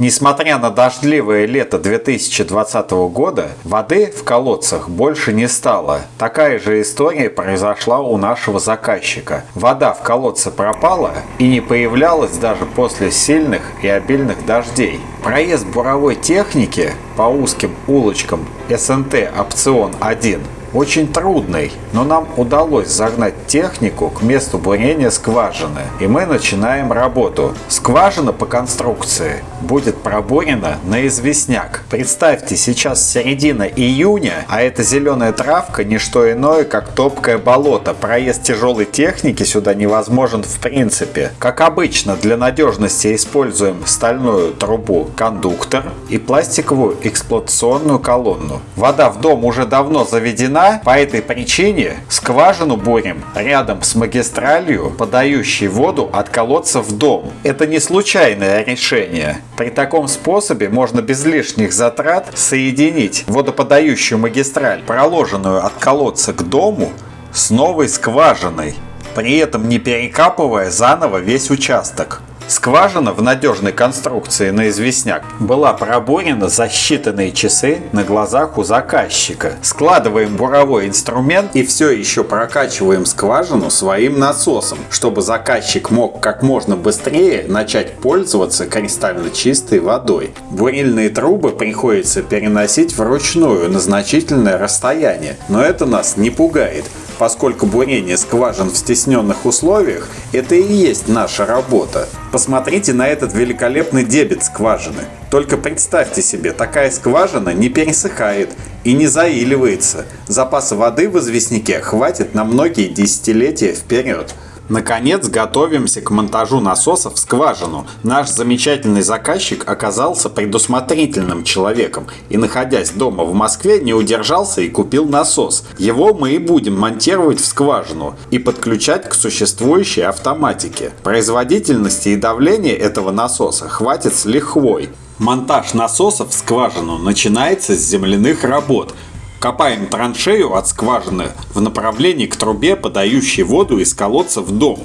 Несмотря на дождливое лето 2020 года, воды в колодцах больше не стало. Такая же история произошла у нашего заказчика. Вода в колодце пропала и не появлялась даже после сильных и обильных дождей. Проезд буровой техники по узким улочкам СНТ опцион 1 очень трудный, но нам удалось загнать технику к месту бурения скважины, и мы начинаем работу. Скважина по конструкции будет пробурена на известняк. Представьте, сейчас середина июня, а эта зеленая травка не что иное, как топкое болото. Проезд тяжелой техники сюда невозможен в принципе. Как обычно, для надежности используем стальную трубу кондуктор и пластиковую эксплуатационную колонну. Вода в дом уже давно заведена вина. По этой причине скважину бурим рядом с магистралью, подающей воду от колодца в дом. Это не случайное решение. При таком способе можно без лишних затрат соединить водоподающую магистраль, проложенную от колодца к дому, с новой скважиной, при этом не перекапывая заново весь участок. Скважина в надежной конструкции на известняк была пробурена за считанные часы на глазах у заказчика. Складываем буровой инструмент и все еще прокачиваем скважину своим насосом, чтобы заказчик мог как можно быстрее начать пользоваться кристально чистой водой. Бурильные трубы приходится переносить вручную на значительное расстояние, но это нас не пугает поскольку бурение скважин в стесненных условиях – это и есть наша работа. Посмотрите на этот великолепный дебет скважины. Только представьте себе, такая скважина не пересыхает и не заиливается. Запаса воды в известняке хватит на многие десятилетия вперед. Наконец, готовимся к монтажу насоса в скважину. Наш замечательный заказчик оказался предусмотрительным человеком и, находясь дома в Москве, не удержался и купил насос. Его мы и будем монтировать в скважину и подключать к существующей автоматике. Производительности и давления этого насоса хватит с лихвой. Монтаж насоса в скважину начинается с земляных работ – Копаем траншею от скважины в направлении к трубе, подающей воду из колодца в дом.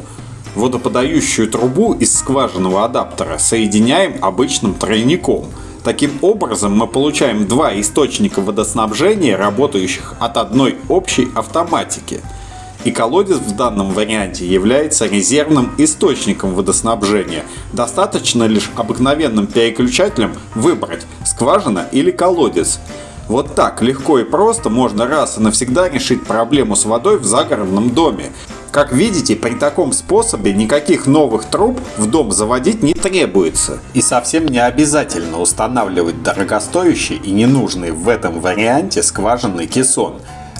Водоподающую трубу из скважинного адаптера соединяем обычным тройником. Таким образом мы получаем два источника водоснабжения, работающих от одной общей автоматики. И колодец в данном варианте является резервным источником водоснабжения. Достаточно лишь обыкновенным переключателем выбрать скважина или колодец. Вот так легко и просто можно раз и навсегда решить проблему с водой в загородном доме. Как видите, при таком способе никаких новых труб в дом заводить не требуется. И совсем не обязательно устанавливать дорогостоящий и ненужный в этом варианте скважинный кессон.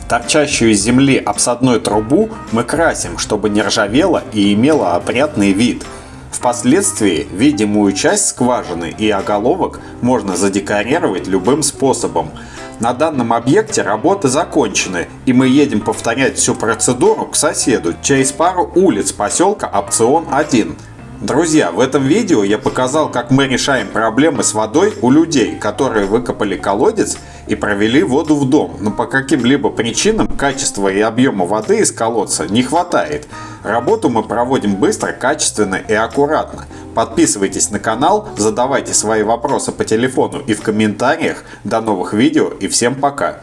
Торчащую из земли обсадную трубу мы красим, чтобы не ржавела и имела опрятный вид. Впоследствии видимую часть скважины и оголовок можно задекорировать любым способом – на данном объекте работы закончены, и мы едем повторять всю процедуру к соседу через пару улиц поселка Опцион 1. Друзья, в этом видео я показал, как мы решаем проблемы с водой у людей, которые выкопали колодец и провели воду в дом, но по каким-либо причинам качества и объема воды из колодца не хватает. Работу мы проводим быстро, качественно и аккуратно. Подписывайтесь на канал, задавайте свои вопросы по телефону и в комментариях. До новых видео и всем пока!